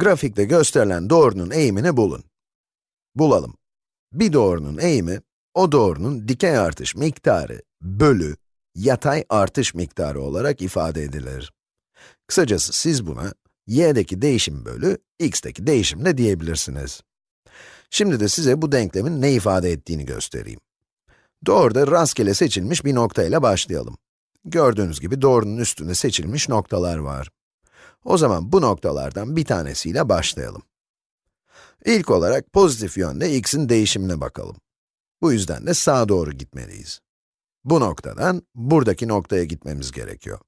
Grafikte gösterilen doğrunun eğimini bulun. Bulalım. Bir doğrunun eğimi, o doğrunun dikey artış miktarı bölü yatay artış miktarı olarak ifade edilir. Kısacası siz buna y'deki değişim bölü x'teki değişim de diyebilirsiniz. Şimdi de size bu denklemin ne ifade ettiğini göstereyim. Doğruda rastgele seçilmiş bir nokta ile başlayalım. Gördüğünüz gibi doğrunun üstünde seçilmiş noktalar var. O zaman bu noktalardan bir tanesiyle başlayalım. İlk olarak pozitif yönde x'in değişimine bakalım. Bu yüzden de sağa doğru gitmeliyiz. Bu noktadan buradaki noktaya gitmemiz gerekiyor.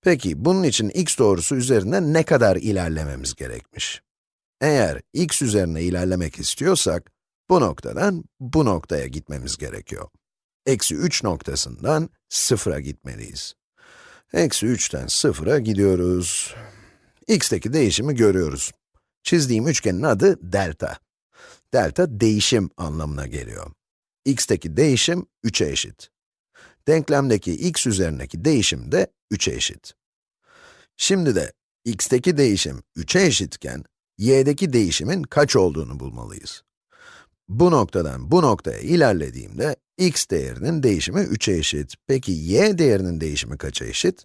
Peki bunun için x doğrusu üzerinde ne kadar ilerlememiz gerekmiş? Eğer x üzerine ilerlemek istiyorsak, bu noktadan bu noktaya gitmemiz gerekiyor. Eksi 3 noktasından 0'a gitmeliyiz. Eksi 3'ten 0'a gidiyoruz. x'teki değişimi görüyoruz. Çizdiğim üçgenin adı delta. Delta değişim anlamına geliyor. x'teki değişim 3'e eşit. Denklemdeki x üzerindeki değişim de 3'e eşit. Şimdi de x'teki değişim 3'e eşitken, y'deki değişimin kaç olduğunu bulmalıyız. Bu noktadan bu noktaya ilerlediğimde, x değerinin değişimi 3'e eşit. Peki y değerinin değişimi kaça eşit?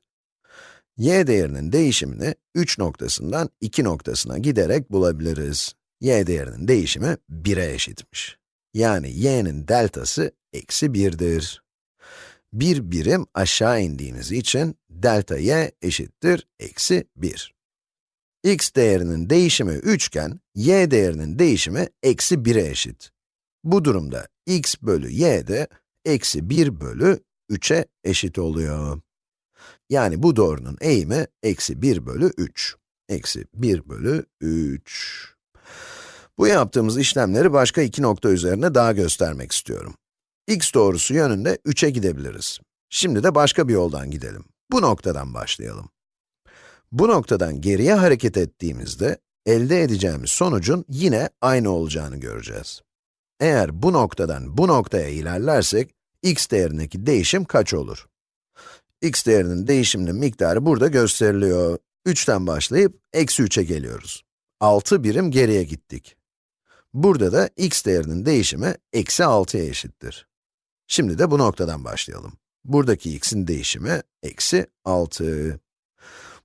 y değerinin değişimini 3 noktasından 2 noktasına giderek bulabiliriz. y değerinin değişimi 1'e eşitmiş. Yani y'nin deltası eksi 1'dir. Bir birim aşağı indiğimiz için delta y eşittir eksi 1. x değerinin değişimi 3 iken, y değerinin değişimi eksi 1'e eşit. Bu durumda x bölü y de eksi 1 bölü 3'e eşit oluyor. Yani bu doğrunun eğimi eksi 1 bölü 3. Eksi 1 bölü 3. Bu yaptığımız işlemleri başka iki nokta üzerine daha göstermek istiyorum. x doğrusu yönünde 3'e gidebiliriz. Şimdi de başka bir yoldan gidelim. Bu noktadan başlayalım. Bu noktadan geriye hareket ettiğimizde, elde edeceğimiz sonucun yine aynı olacağını göreceğiz. Eğer bu noktadan bu noktaya ilerlersek, x değerindeki değişim kaç olur? x değerinin değişiminin miktarı burada gösteriliyor. 3'ten başlayıp eksi 3'e geliyoruz. 6 birim geriye gittik. Burada da x değerinin değişimi eksi 6'ya eşittir. Şimdi de bu noktadan başlayalım. Buradaki x'in değişimi eksi 6.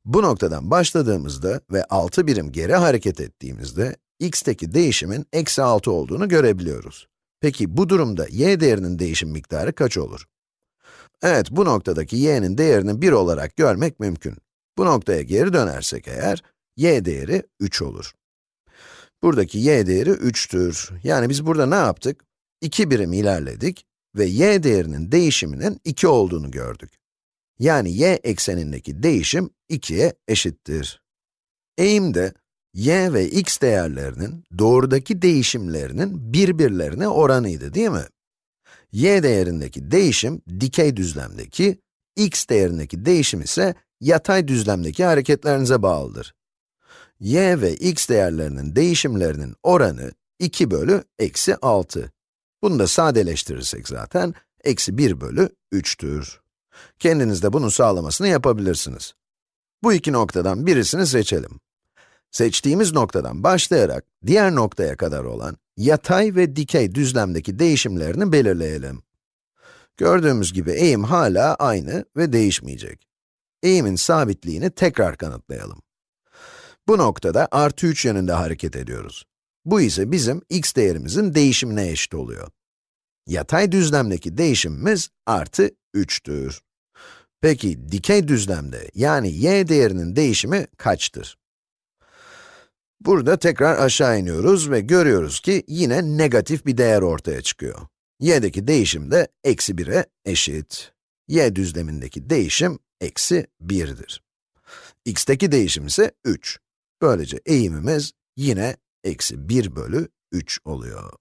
Bu noktadan başladığımızda ve 6 birim geri hareket ettiğimizde, x'teki değişimin eksi 6 olduğunu görebiliyoruz. Peki bu durumda y değerinin değişim miktarı kaç olur? Evet, bu noktadaki y'nin değerini 1 olarak görmek mümkün. Bu noktaya geri dönersek eğer, y değeri 3 olur. Buradaki y değeri 3'tür. Yani biz burada ne yaptık? 2 birim ilerledik ve y değerinin değişiminin 2 olduğunu gördük. Yani y eksenindeki değişim 2'ye eşittir. Eğimde y ve x değerlerinin doğrudaki değişimlerinin birbirlerine oranıydı değil mi? y değerindeki değişim dikey düzlemdeki, x değerindeki değişim ise yatay düzlemdeki hareketlerinize bağlıdır. y ve x değerlerinin değişimlerinin oranı 2 bölü eksi 6. Bunu da sadeleştirirsek zaten, eksi 1 bölü 3'tür. Kendiniz de bunun sağlamasını yapabilirsiniz. Bu iki noktadan birisini seçelim. Seçtiğimiz noktadan başlayarak diğer noktaya kadar olan yatay ve dikey düzlemdeki değişimlerini belirleyelim. Gördüğümüz gibi eğim hala aynı ve değişmeyecek. Eğimin sabitliğini tekrar kanıtlayalım. Bu noktada artı 3 yönünde hareket ediyoruz. Bu ise bizim x değerimizin değişimine eşit oluyor. Yatay düzlemdeki değişimimiz artı 3'tür. Peki dikey düzlemde yani y değerinin değişimi kaçtır? Burada tekrar aşağı iniyoruz ve görüyoruz ki yine negatif bir değer ortaya çıkıyor. y'deki değişim de eksi 1'e eşit. y düzlemindeki değişim eksi 1'dir. x'teki değişim ise 3. Böylece eğimimiz yine eksi 1 bölü 3 oluyor.